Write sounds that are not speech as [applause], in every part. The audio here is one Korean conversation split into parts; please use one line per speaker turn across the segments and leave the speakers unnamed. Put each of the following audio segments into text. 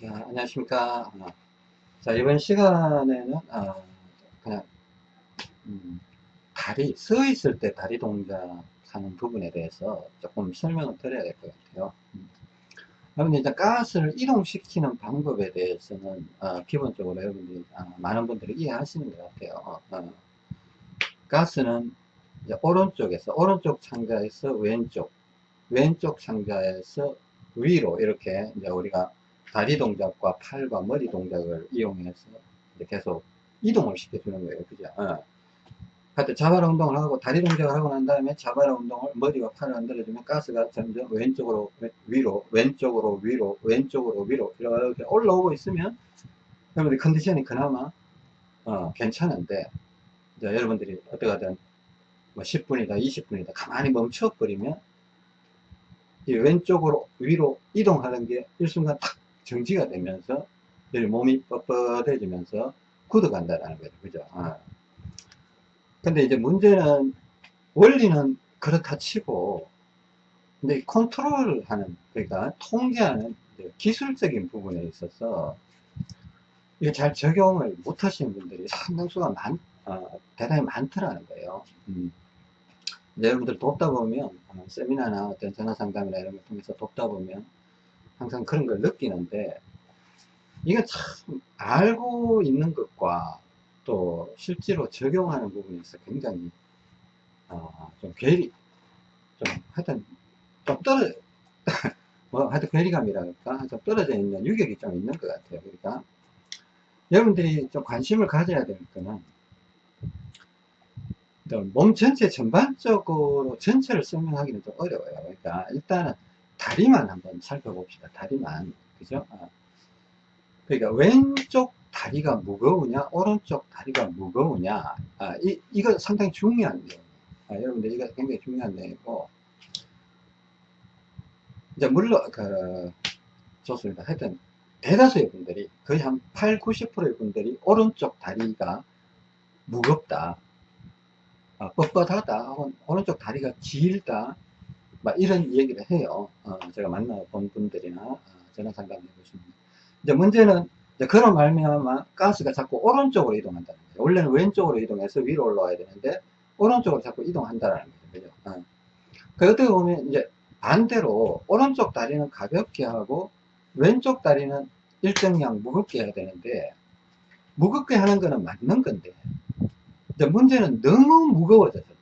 자, 안녕하십니까. 어, 자, 이번 시간에는, 어, 그냥, 음, 다리, 서 있을 때 다리 동작 하는 부분에 대해서 조금 설명을 드려야 될 것 같아요. 음. 여러분들 일단 가스를 이동시키는 방법에 대해서는, 어, 기본적으로 여러분들이, 어, 많은 분들이 이해하시는 것 같아요. 어, 가스는 오른쪽에서, 오른쪽 창자에서 왼쪽, 왼쪽 창자에서 위로 이렇게 이제 우리가 다리 동작과 팔과 머리 동작을 이용해서 계속 이동을 시켜주는 거예요. 그죠? 어. 하여튼 자바라 운동을 하고 다리 동작을 하고 난 다음에 자바라 운동을 머리와 팔을 흔들어주면 가스가 점점 왼쪽으로 위로 왼쪽으로 위로 왼쪽으로 위로 이렇게 올라오고 있으면 여러분들 컨디션이 그나마 어, 괜찮은데 여러분들이 어떻게든 뭐 10분이다 20분이다 가만히 멈춰버리면 이 왼쪽으로 위로 이동하는 게 일순간 탁 정지가 되면서 몸이 뻣뻣해지면서 굳어간다는 거죠. 그죠? 아. 근데 이제 문제는 원리는 그렇다 치고 근데 컨트롤 하는 그러니까 통제하는 기술적인 부분에 있어서 이게 잘 적용을 못 하시는 분들이 상당수가 많, 어, 대단히 많더라는 거예요. 음. 여러분들 돕다 보면 어, 세미나나 어떤 전화 상담이나 이런 걸 통해서 돕다 보면 항상 그런 걸 느끼는데 이게 참 알고 있는 것과 또 실제로 적용하는 부분에서 굉장히 어, 좀 괴리 좀 하여튼 좀 떨어 [laughs] 뭐 하여튼 괴리감이랄까? 좀 떨어져 있는 유격이 좀 있는 것 같아요. 그러니까 여러분들이 좀 관심을 가져야 될 거는 몸 전체 전반적으로 전체를 설명하기는 좀 어려워요 그러니까 일단은 다리만 한번 살펴봅시다. 다리만. 그죠? 아. 그러니까 왼쪽 다리가 무거우냐, 오른쪽 다리가 무거우냐. 아, 이, 이거 상당히 중요한 내용. 아, 여러분들 이거 굉장히 중요한 내용이고. 이제 물론, 그, 좋습니다. 하여튼, 대다수의 분들이, 거의 한 8, 90%의 분들이 오른쪽 다리가 무겁다. 아, 뻣뻣하다. 혹은 오른쪽 다리가 길다. 막 이런 얘기를 해요. 어, 제가 만나본 분들이나 어, 전화 상담해 보시면. 이제 문제는 이제 그런 말미암아 가스가 자꾸 오른쪽으로 이동한다는 거예요. 원래는 왼쪽으로 이동해서 위로 올라와야 되는데 오른쪽으로 자꾸 이동한다는 거죠. 그죠? 어. 그 어떻게 보면 이제 반대로 오른쪽 다리는 가볍게 하고 왼쪽 다리는 일정량 무겁게 해야 되는데 무겁게 하는 거는 맞는 건데 이제 문제는 너무 무거워져서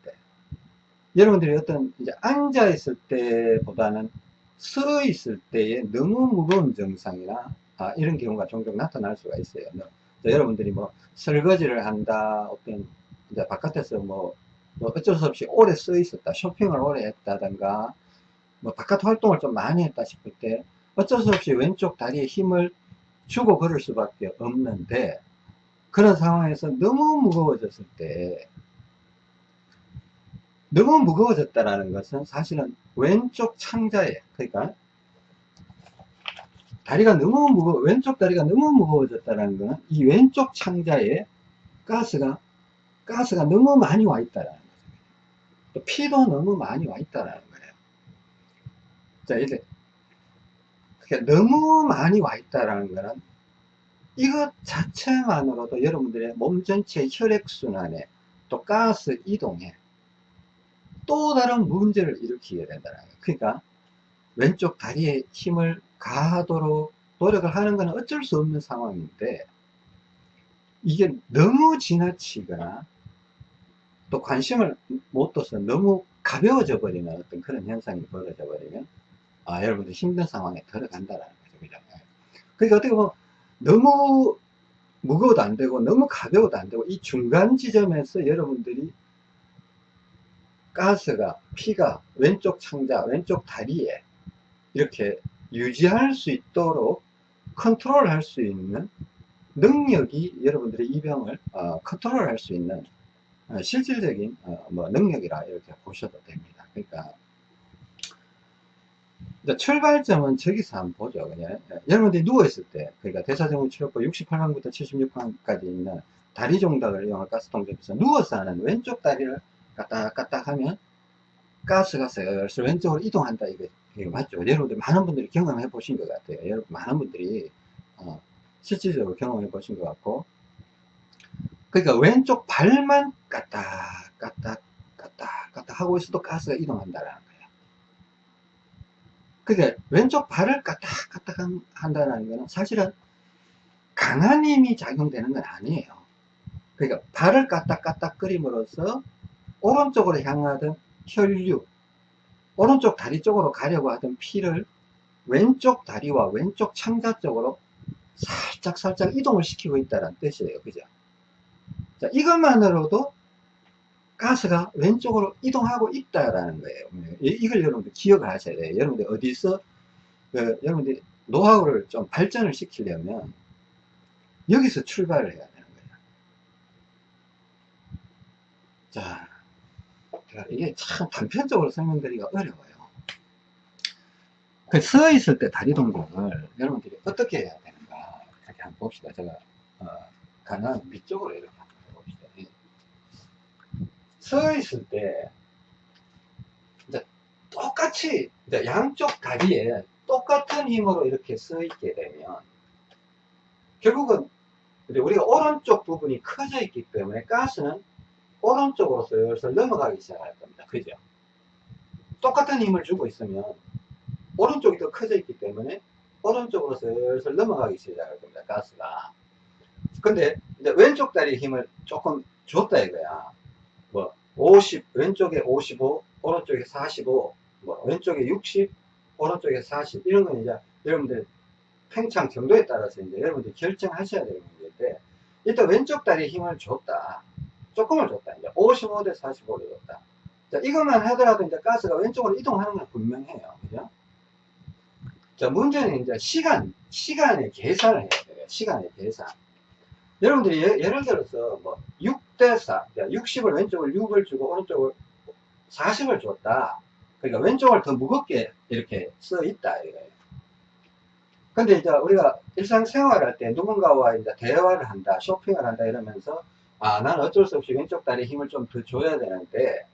여러분들이 어떤 이제 앉아 있을 때보다는 서 있을 때에 너무 무거운 증상이나 아, 이런 경우가 종종 나타날 수가 있어요. 여러분들이 뭐 설거지를 한다, 어떤 이제 바깥에서 뭐, 뭐 어쩔 수 없이 오래 써 있었다, 쇼핑을 오래 했다든가, 뭐 바깥 활동을 좀 많이 했다 싶을 때 어쩔 수 없이 왼쪽 다리에 힘을 주고 걸을 수밖에 없는데 그런 상황에서 너무 무거워졌을 때 너무 무거워졌다라는 것은 사실은 왼쪽 창자에 그러니까 다리가 너무 무거워 왼쪽 다리가 너무 무거워졌다는 것은 이 왼쪽 창자에 가스가 가스가 너무 많이 와 있다라는 거죠. 피도 너무 많이 와 있다라는 거예요. 자 이제 너무 많이 와 있다라는 것은 이것 자체만으로도 여러분들의 몸 전체 혈액순환에 또 가스 이동에 또 다른 문제를 일으키게 된다는 거예요. 그러니까 왼쪽 다리에 힘을 가하도록 노력을 하는 것은 어쩔 수 없는 상황인데 이게 너무 지나치거나 또 관심을 못 둬서 너무 가벼워져 버리는 어떤 그런 현상이 벌어져 버리면 아 여러분들 힘든 상황에 들어간다는 거죠. 그러니까 어떻게 보면 너무 무거워도 안 되고 너무 가벼워도 안 되고 이 중간 지점에서 여러분들이 가스가 피가 왼쪽 창자 왼쪽 다리에 이렇게 유지할 수 있도록 컨트롤 할 수 있는 능력이 여러분들의 이 병을 어, 컨트롤 할 수 있는 어, 실질적인 어, 뭐 능력이라 이렇게 보셔도 됩니다. 그러니까 출발점은 저기서 한번 보죠 그냥 여러분들이 누워있을 때 그러니까 대사증후 치료법 68강부터 76강까지 있는 다리 종닭을 이용한 가스 통제에서 누워서 하는 왼쪽 다리를 까딱까딱 하면 가스가 슬슬 왼쪽으로 이동한다 이거 이게 맞죠? 여러분들 많은 분들이 경험해 보신 것 같아요. 여러분 많은 분들이 어, 실질적으로 경험해 보신 것 같고 그러니까 왼쪽 발만 까딱 까딱 까딱 까딱 하고 있어도 가스가 이동한다는 거예요. 그러니까 왼쪽 발을 까딱 까딱 한다는 거는 사실은 강한 힘이 작용되는 건 아니에요. 그러니까 발을 까딱 까딱 끓임으로써 오른쪽으로 향하던 혈류 오른쪽 다리 쪽으로 가려고 하던 피를 왼쪽 다리와 왼쪽 창자 쪽으로 살짝 살짝 이동을 시키고 있다는 뜻이에요. 그죠? 자, 이것만으로도 가스가 왼쪽으로 이동하고 있다라는 거예요. 이걸 여러분들 기억을 하셔야 돼요. 여러분들 어디서 그, 여러분들 노하우를 좀 발전을 시키려면 여기서 출발을 해야 되는 거예요. 자, 이게 참 단편적으로 설명드리기가 어려워요. 그 서 있을 때 다리 동작을 여러분들이 어떻게 해야 되는가 이렇게 한번 봅시다. 제가 어, 가능한 밑쪽으로 이렇게. 서 있을 때 이제 똑같이 이제 양쪽 다리에 똑같은 힘으로 이렇게 서 있게 되면 결국은 우리가 오른쪽 부분이 커져 있기 때문에 가스는 오른쪽으로 슬슬 넘어가기 시작할 겁니다. 그죠? 똑같은 힘을 주고 있으면 오른쪽이 더 커져 있기 때문에 오른쪽으로 슬슬 넘어가기 시작할 겁니다. 가스가. 근데 왼쪽 다리 힘을 조금 줬다 이거야. 뭐 50, 왼쪽에 55, 오른쪽에 45, 뭐 왼쪽에 60, 오른쪽에 40 이런 건 이제 여러분들 팽창 정도에 따라서 이제 여러분들 결정하셔야 되는 문제인데 일단 왼쪽 다리에 힘을 줬다. 조금을 줬다. 이제 55 대 45를 줬다. 자, 이것만 하더라도 이제 가스가 왼쪽으로 이동하는 건 분명해요. 그죠? 자, 문제는 이제 시간, 시간의 계산을 해야 돼요. 시간의 계산. 여러분들이 예, 를 들어서 뭐 6 대 4, 60을 왼쪽을 6을 주고 오른쪽을 40을 줬다. 그러니까 왼쪽을 더 무겁게 이렇게 써 있다. 이거예요. 근데 이제 우리가 일상생활 할 때 누군가와 이제 대화를 한다, 쇼핑을 한다 이러면서 아, 난 어쩔 수 없이 왼쪽 다리에 힘을 좀 더 줘야 되는데,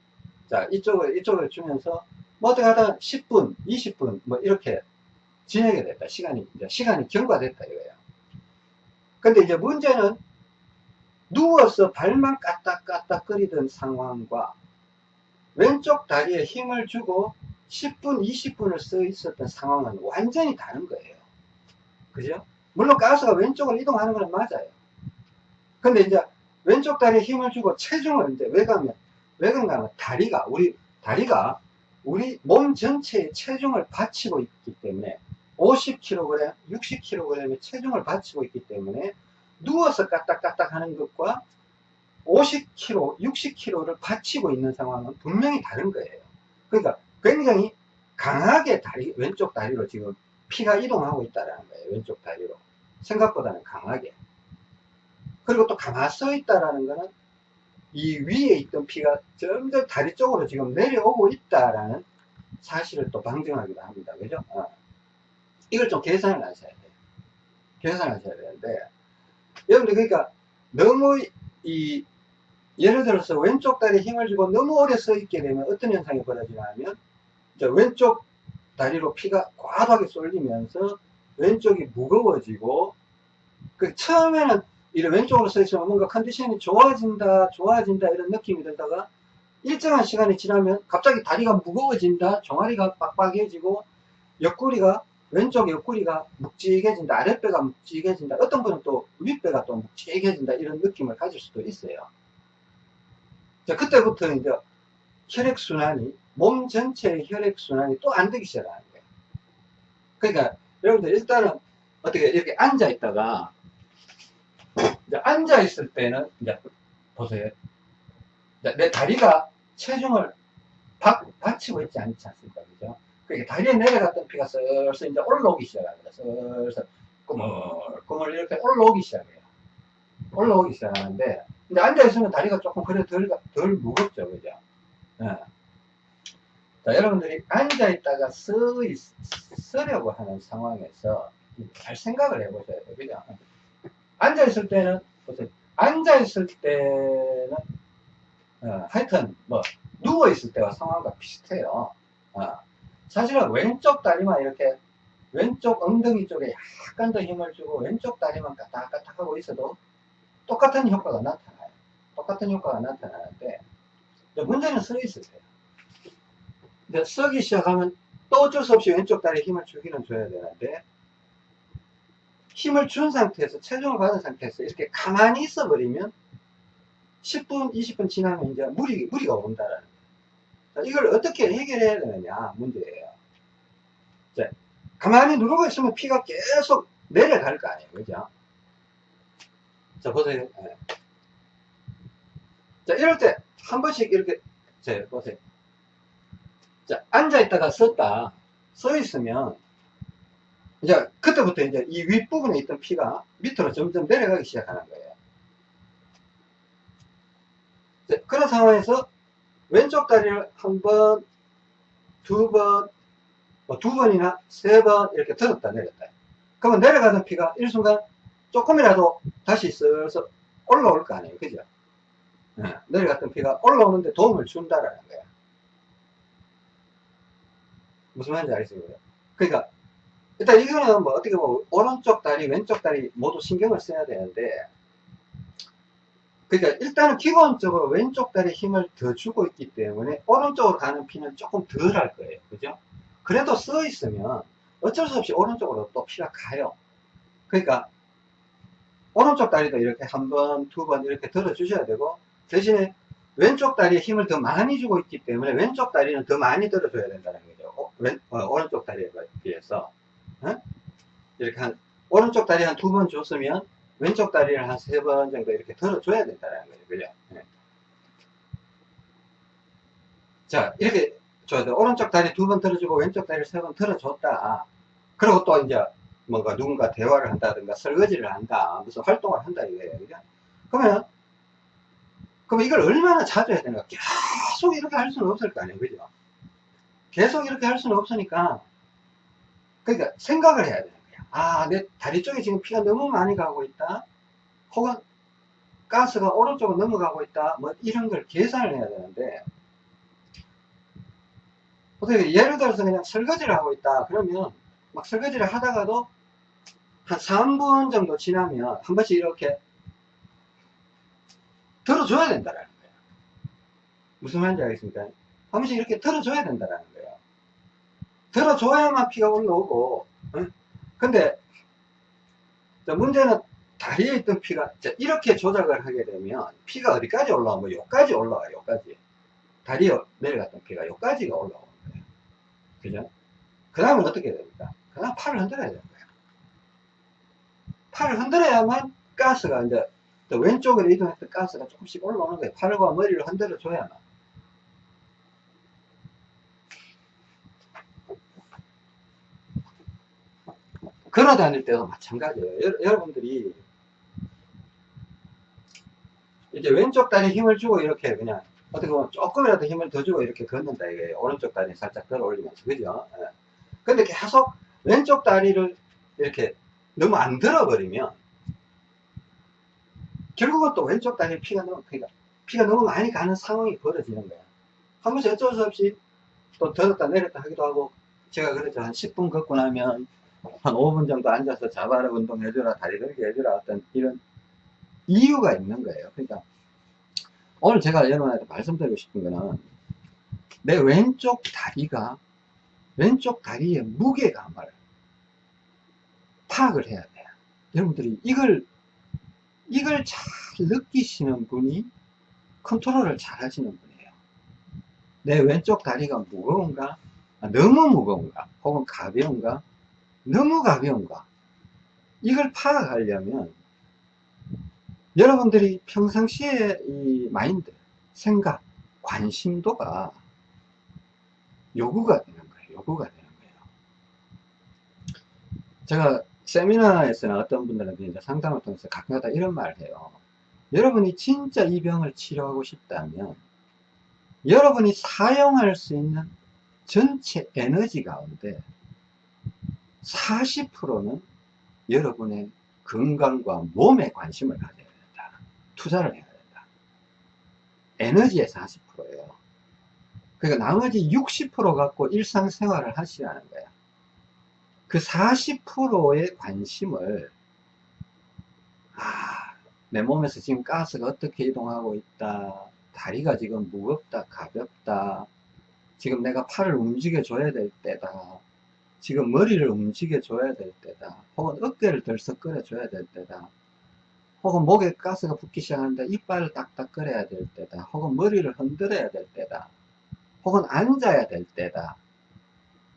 자, 이쪽을, 이쪽을 주면서, 뭐 어떻게 하다 10분, 20분, 뭐 이렇게 지내게 됐다. 시간이, 이제 시간이 경과됐다 이거예요. 근데 이제 문제는 누워서 발만 까딱까딱 끓이던 상황과 왼쪽 다리에 힘을 주고 10분, 20분을 써 있었던 상황은 완전히 다른 거예요. 그죠? 물론 가스가 왼쪽으로 이동하는 건 맞아요. 근데 이제 왼쪽 다리에 힘을 주고 체중을 이제 왜 가면 왜 그런가 하면 다리가 우리 다리가 우리 몸 전체에 체중을 받치고 있기 때문에 50kg, 60kg의 체중을 받치고 있기 때문에 누워서 까딱까딱 하는 것과 50kg, 60kg를 받치고 있는 상황은 분명히 다른 거예요. 그러니까 굉장히 강하게 다리, 왼쪽 다리로 지금 피가 이동하고 있다는 거예요. 왼쪽 다리로. 생각보다는 강하게. 그리고 또 가만 서 있다라는 거는 이 위에 있던 피가 점점 다리 쪽으로 지금 내려오고 있다라는 사실을 또 방증하기도 합니다. 그죠? 어. 이걸 좀 계산을 하셔야 돼요. 계산을 하셔야 되는데, 여러분들 그러니까 너무 이, 예를 들어서 왼쪽 다리에 힘을 주고 너무 오래 서 있게 되면 어떤 현상이 벌어지냐면, 왼쪽 다리로 피가 과하게 쏠리면서 왼쪽이 무거워지고, 그 처음에는 이래 왼쪽으로 서 있으면 뭔가 컨디션이 좋아진다, 좋아진다 이런 느낌이 들다가 일정한 시간이 지나면 갑자기 다리가 무거워진다, 종아리가 빡빡해지고 옆구리가 왼쪽 옆구리가 묵직해진다, 아랫배가 묵직해진다, 어떤 분은 또 윗배가 또 묵직해진다 이런 느낌을 가질 수도 있어요. 자, 그때부터 이제 혈액순환이, 몸 전체의 혈액순환이 또 안 되기 시작하는 거예요. 그러니까 여러분들 일단은 어떻게 이렇게 앉아 있다가 앉아 있을 때는 이제 보세요. 내 다리가 체중을 받, 받치고 있지 않지 않습니까? 그죠? 그러니까 다리에 내려갔던 피가 슬슬 이제 올라오기 시작합니다. 슬슬 꾸물꾸물 이렇게 올라오기 시작해요. 올라오기 시작하는데 이제 앉아 있으면 다리가 조금 그래 덜, 덜 무겁죠. 그죠? 예. 자, 여러분들이 앉아 있다가 서, 서려고 하는 상황에서 잘 생각을 해보셔야 돼요. 그죠? 앉아 있을 때는 보세요. 앉아 있을 때는 어, 하여튼 뭐 누워 있을 때와 상황과 비슷해요. 어. 사실은 왼쪽 다리만 이렇게 왼쪽 엉덩이 쪽에 약간 더 힘을 주고 왼쪽 다리만 까딱까딱 하고 있어도 똑같은 효과가 나타나요. 똑같은 효과가 나타나는데 문제는 서 있을 때요. 근데 서기 시작하면 또 어쩔 수 없이 왼쪽 다리에 힘을 주기는 줘야 되는데 힘을 준 상태에서 체중을 받은 상태에서 이렇게 가만히 있어 버리면 10분 20분 지나면 이제 무리, 무리가 온다라는. 이걸 어떻게 해결해야 되느냐 문제예요. 자, 가만히 누르고 있으면 피가 계속 내려갈 거 아니에요. 그죠? 자, 보세요. 네. 자, 이럴 때 한 번씩 이렇게, 자, 보세요. 자, 앉아있다가 섰다. 서 있으면, 이제, 그때부터 이제 이 윗부분에 있던 피가 밑으로 점점 내려가기 시작하는 거예요. 자, 그런 상황에서 왼쪽 다리를 한 번, 두 번, 뭐 두 번이나 세 번 이렇게 들었다 내렸다. 그러면 내려가던 피가 일순간 조금이라도 다시 슬슬 올라올 거 아니에요. 그죠? 네, 내려갔던 피가 올라오는데 도움을 준다라는 거야. 무슨 말인지 알겠습니까? 그러니까 일단 이거는 뭐 어떻게 보면 오른쪽 다리, 왼쪽 다리 모두 신경을 써야 되는데 그러니까 일단은 기본적으로 왼쪽 다리에 힘을 더 주고 있기 때문에 오른쪽으로 가는 피는 조금 덜 할 거예요. 그죠? 그래도 써 있으면 어쩔 수 없이 오른쪽으로 또 피가 가요. 그러니까 오른쪽 다리도 이렇게 한 번, 두 번 이렇게 들어 주셔야 되고 대신에 왼쪽 다리에 힘을 더 많이 주고 있기 때문에 왼쪽 다리는 더 많이 들어줘야 된다는 거죠. 어, 왼, 어, 오른쪽 다리에 비해서. 어? 이렇게 한, 오른쪽 다리 한 두 번 줬으면 왼쪽 다리를 한 세 번 정도 이렇게 들어줘야 된다는 거죠. 그죠? 네. 자, 이렇게 줘야 오른쪽 다리 두 번 들어주고 왼쪽 다리 세번 들어줬다. 그리고 또 이제 뭔가 누군가 대화를 한다든가 설거지를 한다. 무슨 활동을 한다 이거예요. 그죠? 그러면 그럼 이걸 얼마나 자주 해야 되는가? 계속 이렇게 할 수는 없을 거 아니에요. 그죠? 계속 이렇게 할 수는 없으니까, 그러니까 생각을 해야 거야. 아, 내 다리 쪽에 지금 피가 너무 많이 가고 있다. 혹은 가스가 오른쪽으로 넘어가고 있다. 뭐 이런 걸 계산을 해야 되는데, 어떻게 예를 들어서 그냥 설거지를 하고 있다. 그러면 막 설거지를 하다가도 한 3분 정도 지나면 한 번씩 이렇게 들어줘야 된다라는 거예요. 무슨 말인지 알겠습니까? 한 번씩 이렇게 들어줘야 된다라는 거예요. 들어줘야만 피가 올라오고, 응? 근데, 문제는 다리에 있던 피가, 이렇게 조작을 하게 되면, 피가 어디까지 올라오면, 여기까지 올라와요, 여기까지. 다리에 내려갔던 피가 여기까지가 올라오는 거예요. 그죠? 그 다음은 어떻게 됩니까? 그 다음 팔을 흔들어야 되는 거예요. 팔을 흔들어야만 가스가 이제 또 왼쪽으로 이동했던 가스가 조금씩 올라오는 거예요. 팔과 머리를 흔들어 줘야만. 걸어 다닐 때도 마찬가지예요. 여, 러분들이 이제 왼쪽 다리에 힘을 주고 이렇게 그냥 어떻게 보면 조금이라도 힘을 더 주고 이렇게 걷는다 이거예요. 오른쪽 다리 살짝 들어 올리면서 그죠? 예. 근데 계속 왼쪽 다리를 이렇게 너무 안 들어버리면 결국은 또 왼쪽 다리에 피가 너무, 그러니까 피가 너무 많이 가는 상황이 벌어지는 거야. 한 번씩 어쩔 수 없이 또 들었다 내렸다 하기도 하고, 제가 그랬죠. 한 10분 걷고 나면 한 5분 정도 앉아서 자바라 운동 해주라, 다리 들게 해주라, 어떤 이런 이유가 있는 거예요. 그러니까 오늘 제가 여러분한테 말씀드리고 싶은 거는 내 왼쪽 다리가 왼쪽 다리의 무게감을 파악을 해야 돼요. 여러분들이 이걸 이걸 잘 느끼시는 분이 컨트롤을 잘 하시는 분이에요. 내 왼쪽 다리가 무거운가? 아, 너무 무거운가? 혹은 가벼운가? 너무 가벼운가? 이걸 파악하려면 여러분들이 평상시에 이 마인드, 생각, 관심도가 요구가 되는 거예요. 요구가 되는 거예요. 제가 세미나에서는 어떤 분들한테 이제 상담을 통해서 가끔가다 이런 말을 해요. 여러분이 진짜 이 병을 치료하고 싶다면 여러분이 사용할 수 있는 전체 에너지 가운데 40%는 여러분의 건강과 몸에 관심을 가져야 된다. 투자를 해야 된다. 에너지의 40%예요. 그러니까 나머지 60% 갖고 일상생활을 하시라는 거야. 그 40%의 관심을 아, 내 몸에서 지금 가스가 어떻게 이동하고 있다. 다리가 지금 무겁다, 가볍다. 지금 내가 팔을 움직여 줘야 될 때다. 지금 머리를 움직여 줘야 될 때다. 혹은 어깨를 들썩거려 줘야 될 때다. 혹은 목에 가스가 붙기 시작하는데 이빨을 딱딱 끓여야 될 때다. 혹은 머리를 흔들어야 될 때다. 혹은 앉아야 될 때다.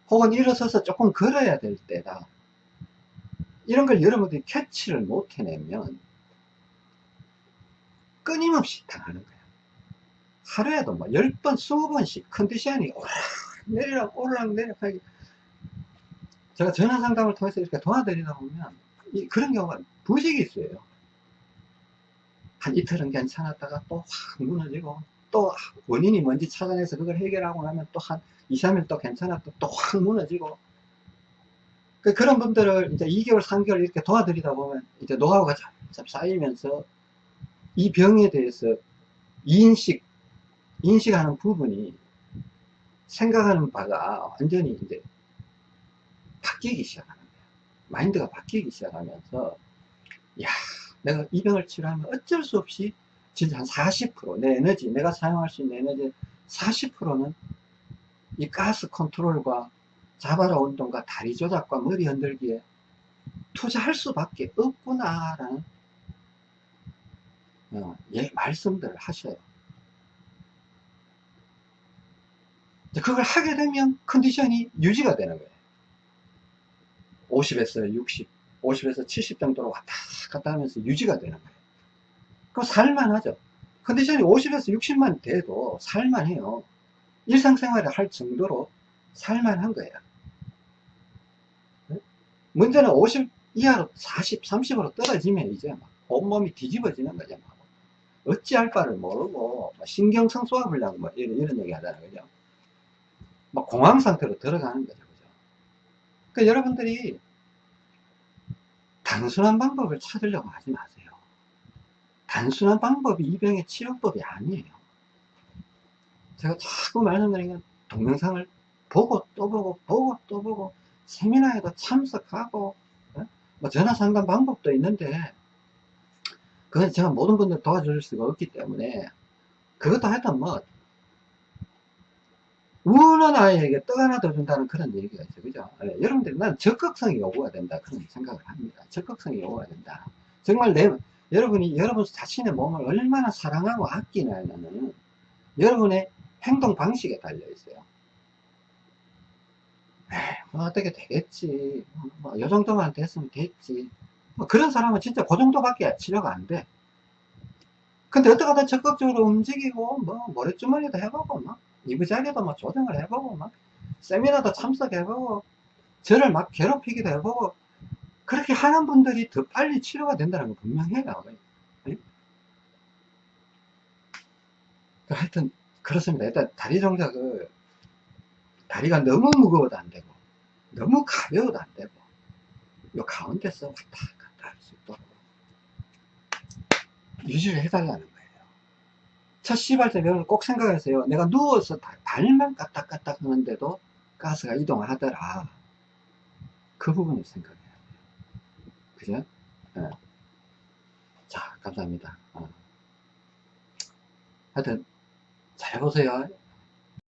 혹은 일어서서 조금 걸어야 될 때다. 이런 걸 여러분들이 캐치를 못 해내면 끊임없이 당하는 거야. 하루에도 뭐 10번, 20번씩 컨디션이 오락 내리락 오르락 내리락 하기 제가 전화 상담을 통해서 이렇게 도와드리다 보면 이, 그런 경우가 부식이 있어요. 한 이틀은 괜찮았다가 또 확 무너지고 또 원인이 뭔지 찾아내서 그걸 해결하고 나면 또 한 2, 3일 또 괜찮았다 또 확 무너지고 그 그런 분들을 이제 2개월, 3개월 이렇게 도와드리다 보면 이제 노하우가 점점 쌓이면서 이 병에 대해서 인식, 인식하는 부분이 생각하는 바가 완전히 이제 바뀌기 시작하는 거예요. 마인드가 바뀌기 시작하면서, 야 내가 이 병을 치료하면 어쩔 수 없이 진짜 한 40%, 내 에너지, 내가 사용할 수 있는 에너지 40%는 이 가스 컨트롤과 자바라 운동과 다리 조작과 머리 흔들기에 투자할 수밖에 없구나 라는 어, 예, 말씀들을 하셔요. 그걸 하게 되면 컨디션이 유지가 되는 거예요. 50에서 60, 50에서 70 정도로 왔다 갔다 하면서 유지가 되는 거예요. 그럼 살만하죠. 컨디션이 50에서 60만 돼도 살만해요. 일상생활을 할 정도로 살만한 거예요. 문제는 50 이하로 40, 30으로 떨어지면 이제 막 온몸이 뒤집어지는 거죠. 막. 어찌할 바를 모르고 신경성 소화불량 뭐 이런, 이런 얘기 하잖아요. 그죠? 막 공황 상태로 들어가는 거죠. 그러니까 여러분들이 단순한 방법을 찾으려고 하지 마세요. 단순한 방법이 이 병의 치료법이 아니에요. 제가 자꾸 말씀드리는 동영상을 보고 또 보고 보고 또 보고 세미나에도 참석하고 어? 뭐 전화 상담 방법도 있는데 그건 제가 모든 분들 도와줄 수가 없기 때문에 그것도 하여튼 뭐 우는 아이에게 떡 하나 더 준다는 그런 얘기가 있죠 그죠? 예, 여러분들이 난 적극성이 요구가 된다. 그런 생각을 합니다. 적극성이 요구가 된다. 정말 내 여러분이 여러분 자신의 몸을 얼마나 사랑하고 아끼냐는. 여러분의 행동 방식에 달려 있어요. 뭐 어떻게 되겠지. 뭐, 요 정도만 됐으면 됐지. 뭐 그런 사람은 진짜 그 정도밖에 치료가 안 돼. 근데 어떻게든 적극적으로 움직이고, 뭐, 모래주머니도 해보고, 막, 이부자리도 뭐 조정을 해보고, 막, 세미나도 참석해보고, 저를 막 괴롭히기도 해보고, 그렇게 하는 분들이 더 빨리 치료가 된다는 건 분명해요. 네? 하여튼, 그렇습니다. 일단, 다리 동작을, 다리가 너무 무거워도 안 되고, 너무 가벼워도 안 되고, 요 가운데서 왔다 갔다 할 수 있도록 유지를 해달라는. 첫 시발 때 여러분 꼭 생각하세요. 내가 누워서 발만 까딱까딱 하는데도 가스가 이동을 하더라. 그 부분을 생각해야 돼요. 그죠? 네. 자, 감사합니다. 어. 하여튼, 잘 보세요.